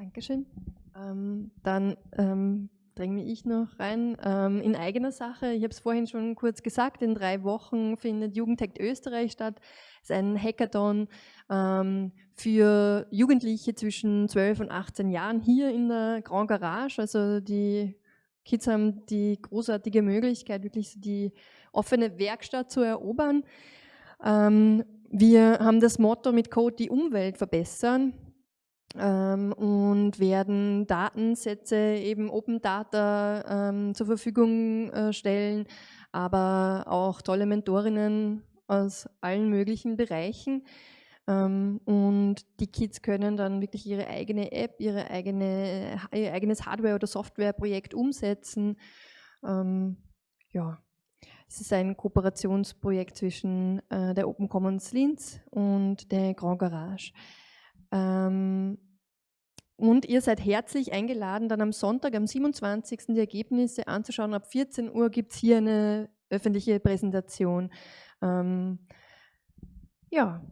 Dankeschön. Ähm, dann ähm, dränge ich noch rein. Ähm, in eigener Sache, ich habe es vorhin schon kurz gesagt, in drei Wochen findet Jugendhack Österreich statt. Es ist ein Hackathon ähm, für Jugendliche zwischen 12 und 18 Jahren hier in der Grand Garage. Also die Kids haben die großartige Möglichkeit, wirklich die offene Werkstatt zu erobern. Ähm, wir haben das Motto mit Code die Umwelt verbessern ähm, und werden Datensätze, eben Open Data ähm, zur Verfügung äh, stellen, aber auch tolle Mentorinnen aus allen möglichen Bereichen. Ähm, und die Kids können dann wirklich ihre eigene App, ihre eigene, ihr eigenes Hardware- oder Softwareprojekt umsetzen. Ähm, ja, es ist ein Kooperationsprojekt zwischen äh, der Open Commons Linz und der Grand Garage. Und ihr seid herzlich eingeladen, dann am Sonntag, am 27. die Ergebnisse anzuschauen. Ab 14 Uhr gibt es hier eine öffentliche Präsentation. Ähm, ja,